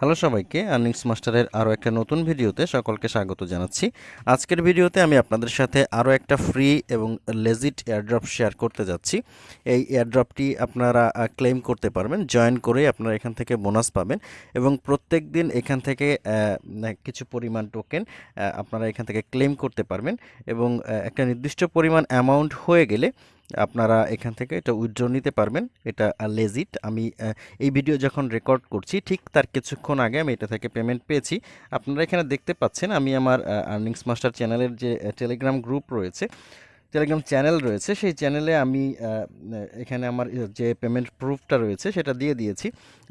Hello সবাইকে, earnings মাস্টারের আরও একটা নতুন ভিডিওতে সকলকে স্বাগত জানাচ্ছি। আজকের ভিডিওতে আমি আপনাদের সাথে আরও একটা ফ্রি এবং লেজিট এয়ারড্রপ শেয়ার করতে যাচ্ছি। এই এয়ারড্রপটি আপনারা ক্লেম করতে পারবেন জয়েন করে আপনারা এখান থেকে বোনাস পাবেন এবং প্রত্যেক দিন এখান থেকে কিছু পরিমাণ টোকেন আপনারা এখান থেকে ক্লেম করতে পারবেন এবং একটা নির্দিষ্ট পরিমাণ অ্যামাউন্ট হয়ে গেলে আপনারা এখান থেকে এটা উইথড্র নিতে পারবেন। এটা লেজিট আমি এই ভিডিও যখন রেকর্ড করছি, ঠিক তার কিছুক্ষণ আগে আমি এটা থেকে পেমেন্ট পেয়েছি। আপনারা এখানে দেখতে পাচ্ছেন, আমি আমার আর্নিংস মাস্টার চ্যানেলের যে টেলিগ্রাম গ্রুপ রয়েছে, টেলিগ্রাম চ্যানেল রয়েছে, সেই চ্যানেলে আমি এখানে আমার যে পেমেন্ট প্রুফটা রয়েছে, সেটা দিয়ে দিয়েছি।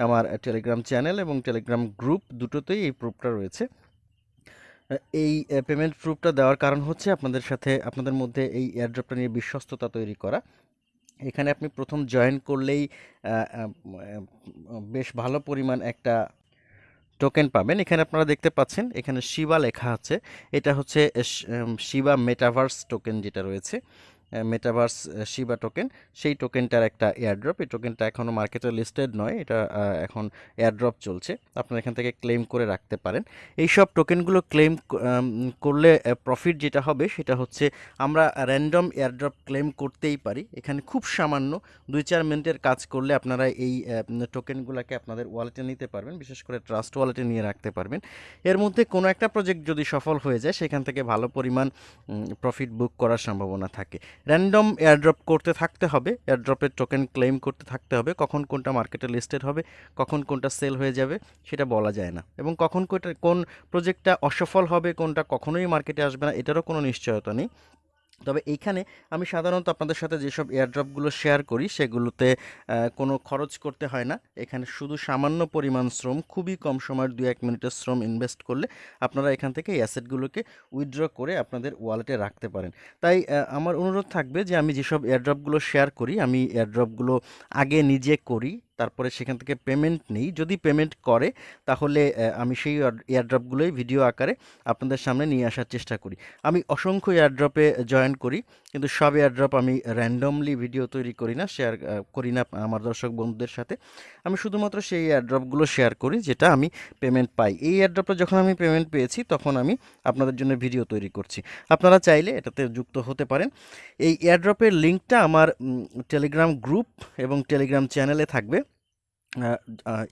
আমার টেলিগ্রাম চ্যানেল এবং টেলিগ্রাম গ্রুপ দুটোতেই এই প্রুফটা রয়েছে। এই পেমেন্ট প্রুফটা দেওয়ার কারণ হচ্ছে আপনাদের সাথে, আপনাদের মধ্যে এই এয়ারড্রপটা নিয়ে বিশ্বস্ততা তৈরি করা। এখানে আপনি প্রথম জয়েন করলেই বেশ ভালো পরিমাণ একটা টোকেন পাবেন। এখানে আপনারা দেখতে পাচ্ছেন, এখানে শিবা লেখা আছে। এটা হচ্ছে শিবা মেটাভার্স টোকেন যেটা রয়েছে। মেটাভার্স শিবা টোকেন সেই টোকেনটার একটা এয়ারড্রপ এই টোকেনটা এখনও মার্কেটে লিস্টেড নয়, এটা এখন এয়ারড্রপ চলছে। আপনারা এখান থেকে ক্লেম করে রাখতে পারেন। এই সব টোকেনগুলো ক্লেম করলে প্রফিট যেটা হবে সেটা হচ্ছে আমরা র্যান্ডম এয়ারড্রপ ক্লেম করতেই পারি। এখানে খুব সামান্য, দুই চার মিনিটের কাজ করলে আপনারা এই টোকেনগুলোকে আপনাদের ওয়ালেটে নিতে পারবেন। বিশেষ করে ট্রাস্ট ওয়ালেটে নিয়ে রাখতে পারবেন। এর মধ্যে কোনো একটা প্রজেক্ট যদি সফল হয়ে যায়, সেখান থেকে ভালো পরিমাণ প্রফিট বুক করার সম্ভাবনা থাকে। র্যান্ডম এয়ারড্রপ করতে থাকতে হবে এয়ারড্রপের টোকেন ক্লেম করতে থাকতে হবে, কখন কোনটা মার্কেটে লিস্টেড হবে, কখন কোনটা সেল হয়ে যাবে, সেটা বলা যায় না। এবং কখন কোনটা, কোন প্রজেক্টটা অসফল হবে, কোনটা কখনোই মার্কেটে আসবে না, এটারও কোনো নিশ্চয়তা নেই। তবে এইখানে আমি সাধারণত আপনাদের সাথে যেসব এয়ারড্রপগুলো শেয়ার করি, সেগুলোতে কোনো খরচ করতে হয় না। এখানে শুধু সামান্য পরিমাণ শ্রম, খুবই কম সময়ের দু এক মিনিটের শ্রম ইনভেস্ট করলে আপনারা এখান থেকে এই অ্যাসেটগুলোকে উইথড্র করে আপনাদের ওয়ালেটে রাখতে পারেন। তাই আমার অনুরোধ থাকবে যে আমি যেসব এয়ারড্রপগুলো শেয়ার করি, আমি এয়ারড্রপগুলো আগে নিজে করি তারপরে সেখান থেকে পেমেন্ট নেই। যদি পেমেন্ট করে, তাহলে আমি সেই এয়ারড্রপগুলোই ভিডিও আকারে আপনাদের সামনে নিয়ে আসার চেষ্টা করি। আমি অসংখ্য এয়ারড্রপে জয়েন করি, কিন্তু সব এয়ারড্রপ আমি র্যান্ডমলি ভিডিও তৈরি করি না শেয়ার করি না আমার দর্শক বন্ধুদের সাথে। আমি শুধুমাত্র সেই এয়ারড্রপগুলো শেয়ার করি, যেটা আমি পেমেন্ট পাই। এই এয়ারড্রপে যখন আমি পেমেন্ট পেয়েছি, তখন আমি আপনাদের জন্য ভিডিও তৈরি করছি। আপনারা চাইলে এটাতে যুক্ত হতে পারেন। এই এয়ারড্রপের লিঙ্কটা আমার টেলিগ্রাম গ্রুপ এবং টেলিগ্রাম চ্যানেলে থাকবে।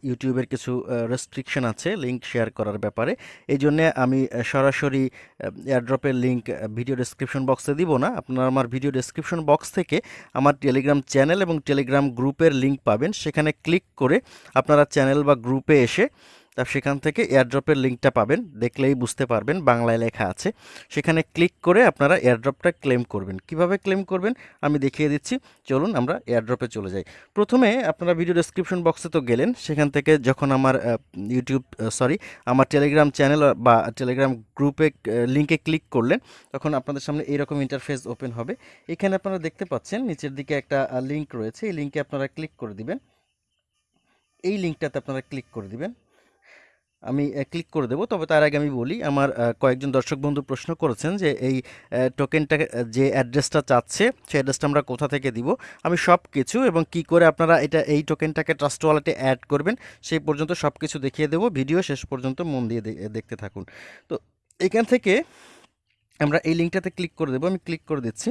ইউটিউবের কিছু রেস্ট্রিকশন আছে লিঙ্ক শেয়ার করার ব্যাপারে। এই জন্যে আমি সরাসরি এয়ারড্রপের লিঙ্ক ভিডিও ডিসক্রিপশন বক্সে দিব না। আপনারা আমার ভিডিও ডিসক্রিপশন বক্স থেকে আমার টেলিগ্রাম চ্যানেল এবং টেলিগ্রাম গ্রুপের লিঙ্ক পাবেন। সেখানে ক্লিক করে আপনারা চ্যানেল বা গ্রুপে এসে তা সেখান থেকে এয়ারড্রপের লিঙ্কটা পাবেন, দেখলেই বুঝতে পারবেন বাংলায় লেখা আছে। সেখানে ক্লিক করে আপনারা এয়ারড্রপটা ক্লেম করবেন। কীভাবে ক্লেম করবেন? আমি দেখিয়ে দিচ্ছি। চলুন আমরা এয়ারড্রপে চলে যাই। প্রথমে আপনারা ভিডিও ডেসক্রিপশন বক্সে তো গেলেন। সেখান থেকে যখন আমার ইউটিউব সরি আমার টেলিগ্রাম চ্যানেল বা টেলিগ্রাম গ্রুপে লিঙ্কে ক্লিক করলেন, তখন আপনাদের সামনে এইরকম ইন্টারফেস ওপেন হবে। এখানে আপনারা দেখতে পাচ্ছেন নিচের দিকে একটা লিঙ্ক রয়েছে। এই লিঙ্কে আপনারা ক্লিক করে দিবেন। এই লিঙ্কটাতে আপনারা ক্লিক করে দিবেন। আমি ক্লিক করে দেবো। তবে তার আগে আমি বলি, আমার কয়েকজন দর্শক বন্ধু প্রশ্ন করেছেন যে এই টোকেনটা যে অ্যাড্রেসটা চাচ্ছে, সেই অ্যাড্রেসটা আমরা কোথা থেকে দিব? আমি সব কিছু এবং কি করে আপনারা এটা, এই টোকেনটাকে ট্রাস্ট ওয়ালেটে অ্যাড করবেন, সেই পর্যন্ত সব কিছু দেখিয়ে দেবো। ভিডিও শেষ পর্যন্ত মন দিয়ে দেখতে থাকুন। তো এখান থেকে আমরা এই লিঙ্কটাতে ক্লিক করে দেবো। আমি ক্লিক করে দিচ্ছি।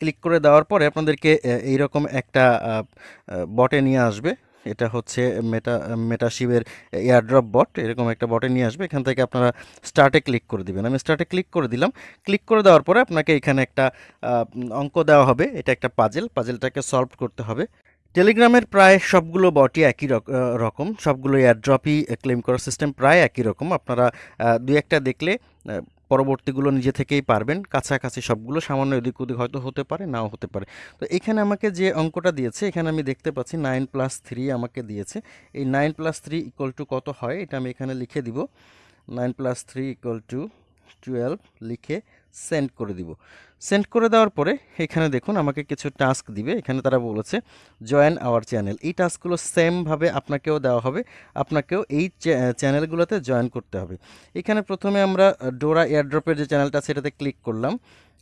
ক্লিক করে দেওয়ার পরে আপনাদেরকে এইরকম একটা বটে নিয়ে আসবে। এটা হচ্ছে মেটা মেটাশিবের এয়ারড্রপ বট এরকম একটা বটে নিয়ে আসবে। এখান থেকে আপনারা স্টার্টে ক্লিক করে দিবেন। আমি স্টার্টে ক্লিক করে দিলাম। ক্লিক করে দেওয়ার পরে আপনাকে এখানে একটা অঙ্ক দেওয়া হবে। এটা একটা পাজেল পাজেলটাকে সলভ করতে হবে। টেলিগ্রামের প্রায় সবগুলো বটই একই রকম। সবগুলো এয়ারড্রপই ক্লেম করার সিস্টেম প্রায় একই রকম। আপনারা দুই একটা দেখলে পরবর্তীগুলো নিজে থেকেই পারবেন। কাছাকাছি সবগুলো, সামান্য এদিক ওদিক হয়তো হতে পারে, নাও হতে পারে। তো এখানে আমাকে যে অঙ্কটা দিয়েছে, এখানে আমি দেখতে পাচ্ছি নাইন প্লাস থ্রি আমাকে দিয়েছে। এই nine plus three equal to কত হয়? এটা আমি এখানে লিখে দিব। Nine plus three equal to twelve লিখে সেন্ড করে দিব। সেন্ড করে দেওয়ার পরে এখানে দেখুন আমাকে কিছু টাস্ক দিবে। এখানে তারা বলেছে জয়েন আওয়ার চ্যানেল এই টাস্কগুলো সেমভাবে আপনাকেও দেওয়া হবে। আপনাকেও এই চ্যানেলগুলোতে জয়েন করতে হবে। এখানে প্রথমে আমরা ডোরা এয়ারড্রপের যে চ্যানেলটা সেটাতে ক্লিক করলাম।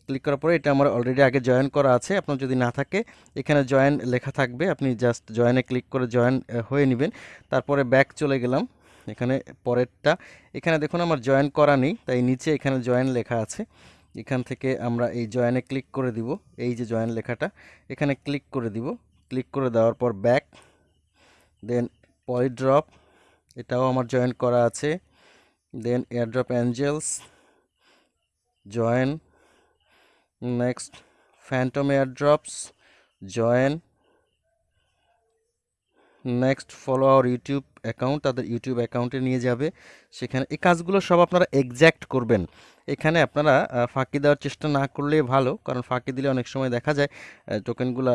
ক্লিক করার পরে এটা আমার অলরেডি আগে জয়েন করা আছে। আপনার যদি না থাকে, এখানে জয়েন লেখা থাকবে। আপনি জাস্ট জয়েনে ক্লিক করে জয়েন হয়ে নেবেন। তারপরে ব্যাক চলে গেলাম। এখানে পরেরটা। এখানে দেখুন আমার জয়েন করা নেই, তাই নিচে এখানে জয়েন লেখা আছে। এখান থেকে আমরা এই জয়েনে ক্লিক করে দিব। এই যে জয়েন লেখাটা, এখানে ক্লিক করে দিব। ক্লিক করে দেওয়ার পর ব্যাক দেন পলিড্রপ এটাও আমার জয়েন করা আছে। Then airdrop angels join next phantom airdrops join next follow our YouTube account তাদের ইউটিউব অ্যাকাউন্টে নিয়ে যাবে। সেখানে এই কাজগুলো সব আপনারা এক্স্যাক্ট করবেন। এখানে আপনারা ফাঁকি দেওয়ার চেষ্টা না করলে ভালো, কারণ ফাঁকি দিলে অনেক সময় দেখা যায় টোকেনগুলো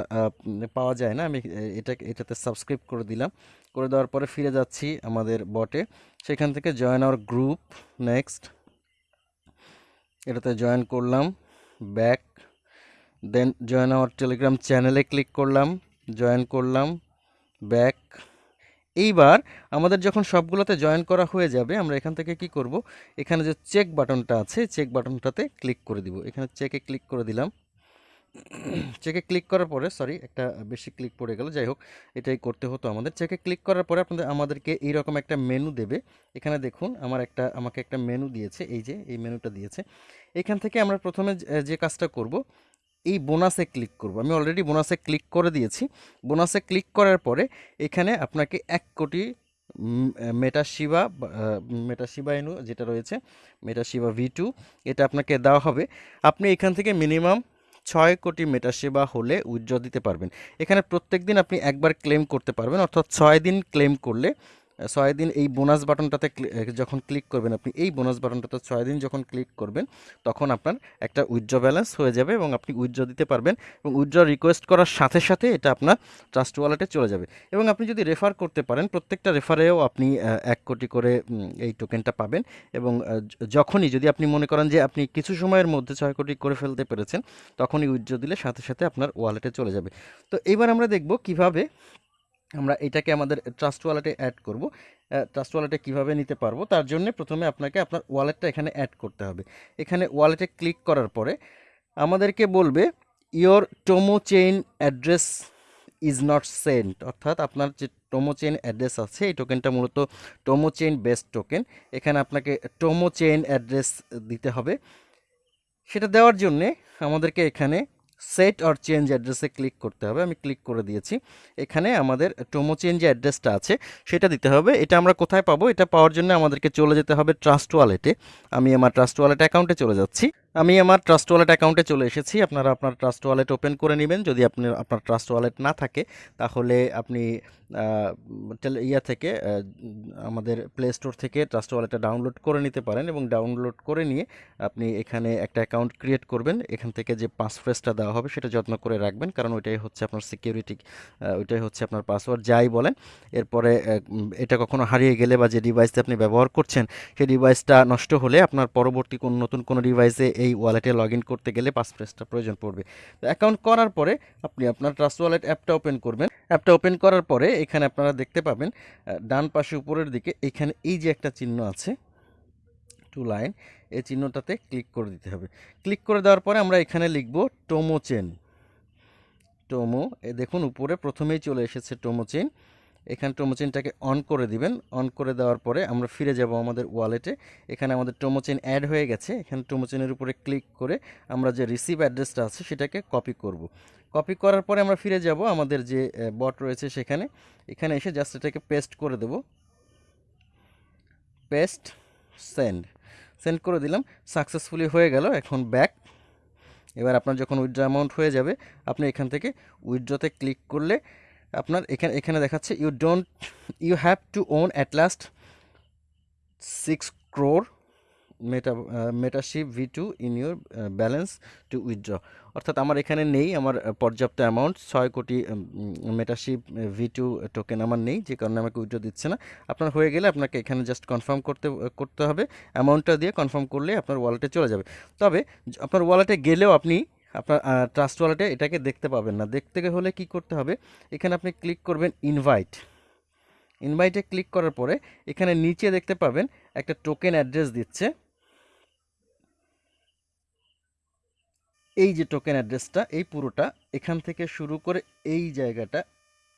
পাওয়া যায় না। আমি এটা, এটাতে সাবস্ক্রাইব করে দিলাম। করে দেওয়ার পরে ফিরে যাচ্ছি আমাদের বটে সেখান থেকে জয়েন আওয়ার গ্রুপ নেক্সট এটাতে জয়েন করলাম back then join our Telegram চ্যানেলে ক্লিক করলাম জয়েন করলাম। ব্যাক এইবার আমাদের যখন সবগুলোতে জয়েন করা হয়ে যাবে, আমরা এখান থেকে কি করব? এখানে যে চেক বাটনটা আছে চেক বাটনটাতে ক্লিক করে দিব। এখানে চেকে ক্লিক করে দিলাম। চেকে ক্লিক করার পরে সরি একটা বেশি ক্লিক পড়ে গেল। যাই হোক, এটাই করতে হতো আমাদের। চেকে ক্লিক করার পরে আপনাদের, আমাদেরকে এইরকম একটা মেনু দেবে। এখানে দেখুন, আমার একটা, আমাকে একটা মেনু দিয়েছে। এই যে, এই মেনুটা দিয়েছে। এখান থেকে আমরা প্রথমে যে- কাজটা করব এই বোনাসে ক্লিক করব। আমি অলরেডি বোনাসে ক্লিক করে দিয়েছি। বোনাসে ক্লিক করার পরে এখানে আপনাকে এক কোটি মেটাশিবা মেটাশিবা এনু যেটা রয়েছে মেটাশিবা ভি টু এটা আপনাকে দেওয়া হবে। আপনি এখান থেকে মিনিমাম ছয় কোটি মেটাসেবা হলে উইথড্র দিতে পারবেন। এখানে প্রত্যেক দিন আপনি একবার ক্লেম করতে পারবেন, অর্থাৎ ছয় দিন ক্লেম করলে ছয় দিন এই বোনাস বাটনটাতে যখন ক্লিক করবেন আপনি, এই বোনাস বাটনটাতে ছয় দিন যখন ক্লিক করবেন, তখন আপনার একটা উইথড্র ব্যালেন্স হয়ে যাবে এবং আপনি উইথড্র দিতে পারবেন এবং উইথড্র রিকোয়েস্ট করার সাথে সাথে এটা আপনার ট্রাস্ট ওয়ালেটে চলে যাবে। এবং আপনি যদি রেফার করতে পারেন, প্রত্যেকটা রেফারেও আপনি এক কোটি করে এই টোকেনটা পাবেন এবং যখনই যদি আপনি মনে করেন যে আপনি কিছু সময়ের মধ্যে ছয় কোটি করে ফেলতে পেরেছেন, তখনই উইথড্র দিলে সাথে সাথে আপনার ওয়ালেটে চলে যাবে। তো এবার আমরা দেখব কীভাবে আমরা এটাকে আমাদের ট্রাস্ট ওয়ালেটে অ্যাড করব। ট্রাস্ট ওয়ালেটে কীভাবে নিতে পারব? তার জন্য প্রথমে আপনাকে আপনার ওয়ালেটটা এখানে অ্যাড করতে হবে। এখানে ওয়ালেটে ক্লিক করার পরে আমাদেরকে বলবে your Tomo chain address is not sent অর্থাৎ আপনার যে টোমো চেইন অ্যাড্রেস আছে, এই টোকেনটা মূলত টোমো চেইন বেস্ট টোকেন এখানে আপনাকে টোমো চেইন অ্যাড্রেস দিতে হবে। সেটা দেওয়ার জন্যে আমাদেরকে এখানে সেট অর চেঞ্জ অ্যাড্রেসে ক্লিক করতে হবে। আমি ক্লিক করে দিয়েছি। এখানে আমাদের টোমো চেঞ্জ অ্যাড্রেসটা আছে। সেটা দিতে হবে। এটা আমরা কোথায় পাবো? এটা পাওয়ার জন্য আমাদেরকে চলে যেতে হবে ট্রাস্ট ওয়ালেটে। আমি আমার ট্রাস্ট ওয়ালেট অ্যাকাউন্টে চলে যাচ্ছি। আমি আমার ট্রাস্ট ওয়ালেট অ্যাকাউন্টে চলে এসেছি। আপনারা আপনার ট্রাস্ট ওয়ালেট ওপেন করে নেবেন। যদি আপনি আপনার ট্রাস্ট ওয়ালেট না থাকে, তাহলে আপনি ইয়া থেকে আমাদের প্লে স্টোর থেকে ট্রাস্ট ওয়ালেটটা ডাউনলোড করে নিতে পারেন এবং ডাউনলোড করে নিয়ে আপনি এখানে একটা অ্যাকাউন্ট ক্রিয়েট করবেন। এখান থেকে যে পাসফ্রেজটা দেওয়া হবে, সেটা যত্ন করে রাখবেন। কারণ ওইটাই হচ্ছে আপনার সিকিউরিটি ওইটাই হচ্ছে আপনার পাসওয়ার্ড যাই বলেন। এরপরে এটা কখনো হারিয়ে গেলে বা যে ডিভাইসটা আপনি ব্যবহার করছেন, সেই ডিভাইসটা নষ্ট হলে আপনার পরবর্তী কোন নতুন কোনো ডিভাইসে এই ওয়ালেটে লগ করতে গেলে পাসফ্রেজটা প্রয়োজন পড়বে। তো অ্যাকাউন্ট করার পরে আপনি আপনার ট্রাস্ট ওয়ালেট অ্যাপটা ওপেন করবেন। অ্যাপটা ওপেন করার পরে এখানে আপনারা দেখতে পাবেন ডান পাশে উপরের দিকে এখানে এই যে একটা চিহ্ন আছে টু লাইন এই চিহ্নটাতে ক্লিক করে দিতে হবে। ক্লিক করে দেওয়ার পরে আমরা এখানে লিখব টোমো চেন টোমো এ দেখুন উপরে প্রথমেই চলে এসেছে টোমো চেন এখানে টোমো চেনটাকে অন করে দিবেন। অন করে দেওয়ার পরে আমরা ফিরে যাব আমাদের ওয়ালেটে এখানে আমাদের টোমো চেন অ্যাড হয়ে গেছে। এখানে টোমো চেনের উপরে ক্লিক করে আমরা যে রিসিভ অ্যাড্রেসটা আছে সেটাকে কপি করব। কপি করার পরে আমরা ফিরে যাব আমাদের যে বট রয়েছে সেখানে। এখানে এসে জাস্ট এটাকে পেস্ট করে দেব। পেস্ট সেন্ড সেন্ড করে দিলাম। সাকসেসফুলি হয়ে গেল। এখন ব্যাক এবার আপনার যখন উইথড্র অ্যামাউন্ট হয়ে যাবে, আপনি এখান থেকে উইথড্রতে ক্লিক করলে আপনার এখানে এখানে দেখাচ্ছে you don't you have to own at last six crore meta metaship V two in your balance to withdraw অর্থাৎ আমার এখানে নেই, আমার পর্যাপ্ত অ্যামাউন্ট ছয় কোটি মেটাশিপ ভি টু টোকেন আমার নেই, যে কারণে আমাকে উইথড্র দিচ্ছে না। আপনার হয়ে গেলে আপনাকে এখানে জাস্ট কনফার্ম করতে করতে হবে। অ্যামাউন্টটা দিয়ে কনফার্ম করলে আপনার ওয়ালেটে চলে যাবে। তবে, আপনার ওয়ালেটে গেলেও আপনি আপনার ট্রাস্ট ওয়ালেটে এটাকে দেখতে পাবেন না। দেখতে হলে কি করতে হবে? এখানে আপনি ক্লিক করবেন ইনভাইট ইনভাইটে ক্লিক করার পরে এখানে নিচে দেখতে পাবেন একটা টোকেন অ্যাড্রেস দিচ্ছে। এই যে টোকেন অ্যাড্রেসটা এই পুরোটা এখান থেকে শুরু করে এই জায়গাটা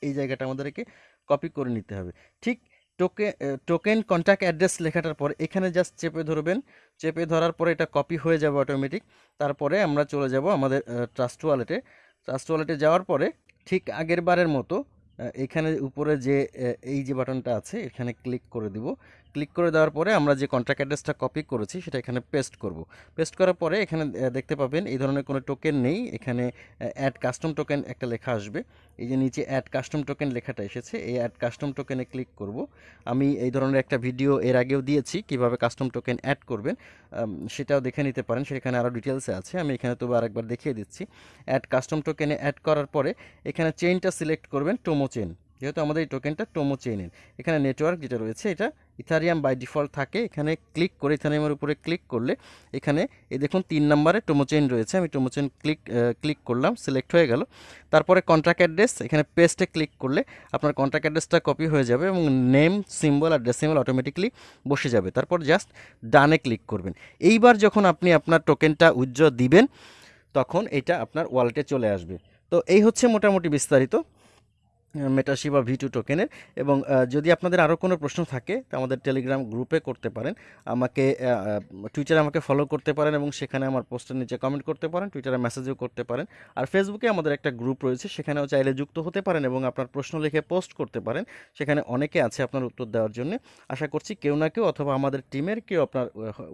এই জায়গাটা আমাদেরকে কপি করে নিতে হবে। ঠিক টোকেন টোকেন কন্ট্যাক্ট অ্যাড্রেস লেখাটার পর এখানে জাস্ট চেপে ধরবেন। চেপে ধরার পরে এটা কপি হয়ে যাবে অটোমেটিক তারপরে আমরা চলে যাব আমাদের ট্রাস্ট ওয়ালেটে ট্রাস্ট ওয়ালেটে যাওয়ার পরে ঠিক আগের বারের মতো এখানে উপরে যে এই যে বাটনটা আছে, এখানে ক্লিক করে দিব। ক্লিক করে দেওয়ার পরে আমরা যে কন্ট্রাক্ট অ্যাড্রেসটা কপি করেছি, সেটা এখানে পেস্ট করব। পেস্ট করার পরে এখানে দেখতে পাবেন এই ধরনের কোনো টোকেন নেই। এখানে অ্যাড কাস্টম টোকেন একটা লেখা আসবে। এই যে নিচে অ্যাড কাস্টম টোকেন লেখাটা এসেছে, এই অ্যাড কাস্টম টোকেনে ক্লিক করব। আমি এই ধরনের একটা ভিডিও এর আগেও দিয়েছি, কীভাবে কাস্টম টোকেন অ্যাড করবেন। সেটাও দেখে নিতে পারেন। সেখানে আরও ডিটেলসে আছে। আমি এখানে তবু আরেকবার দেখিয়ে দিচ্ছি। অ্যাড কাস্টম টোকেনে অ্যাড করার পরে এখানে চেইনটা সিলেক্ট করবেন টোমো চেন যেহেতু আমাদের এই টোকেনটা টোমো চেইনের এখানে নেটওয়ার্ক যেটা রয়েছে, এটা ইথারিয়াম বাই ডিফল্ট থাকে। এখানে ক্লিক করে ইথারিয়ামের উপরে ক্লিক করলে এখানে, এই দেখুন তিন নম্বরে টোমো চেইন রয়েছে। আমি টোমো চেইন ক্লিক ক্লিক করলাম সিলেক্ট হয়ে গেল। তারপরে কন্ট্রাক্ট অ্যাড্রেস এখানে পেস্টে ক্লিক করলে আপনার কন্ট্রাক্ট অ্যাড্রেসটা কপি হয়ে যাবে এবং নেম সিম্বল আর ডেসিমেল অটোমেটিকলি বসে যাবে। তারপর জাস্ট ডানে ক্লিক করবেন। এইবার যখন আপনি আপনার টোকেনটা উজ্জ্বল দিবেন, তখন এটা আপনার ওয়ালেটে চলে আসবে। তো এই হচ্ছে মোটামুটি বিস্তারিত। মেটাসি বা ভি টু টোকেনের এবং যদি আপনাদের আরও কোনো প্রশ্ন থাকে, তা আমাদের টেলিগ্রাম গ্রুপে করতে পারেন। আমাকে টুইটারে আমাকে ফলো করতে পারেন এবং সেখানে আমার পোস্টের নিচে কমেন্ট করতে পারেন টুইটারে মেসেজও করতে পারেন। আর ফেসবুকে আমাদের একটা গ্রুপ রয়েছে, সেখানেও চাইলে যুক্ত হতে পারেন এবং আপনার প্রশ্ন লিখে পোস্ট করতে পারেন। সেখানে অনেকে আছে আপনার উত্তর দেওয়ার জন্য। আশা করছি কেউ না কেউ অথবা আমাদের টিমের কেউ আপনার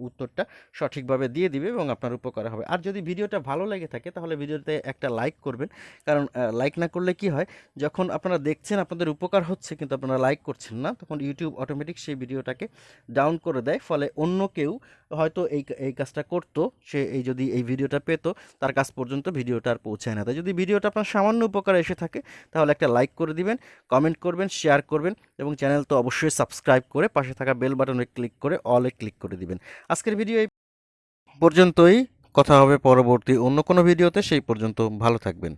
উত্তরটা সঠিকভাবে দিয়ে দিবে এবং আপনার উপকার হবে। আর যদি ভিডিওটা ভালো লেগে থাকে, তাহলে ভিডিওতে একটা লাইক করবেন। কারণ লাইক না করলে কি হয়, যখন আপনারা দেখছেন, আপনাদের উপকার হচ্ছে কিন্তু আপনারা লাইক করছেন না, তখন ইউটিউব অটোমেটিক সেই ভিডিওটাকে ডাউন করে দেয়, ফলে অন্য কেউ হয়তো এই এই কাজটা করতো, সে এই যদি এই ভিডিওটা পেতো, তার কাছ পর্যন্ত ভিডিওটা আর পৌঁছায় না। তাই যদি ভিডিওটা আপনার সামান্য উপকার এসে থাকে, তাহলে একটা লাইক করে দিবেন কমেন্ট করবেন শেয়ার করবেন, এবং চ্যানেল তো অবশ্যই সাবস্ক্রাইব করে পাশে থাকা বেল বাটনে ক্লিক করে অলে ক্লিক করে দিবেন। আজকের ভিডিও এই পর্যন্তই, কথা হবে পরবর্তী অন্য কোনো ভিডিওতে সেই পর্যন্ত ভালো থাকবেন।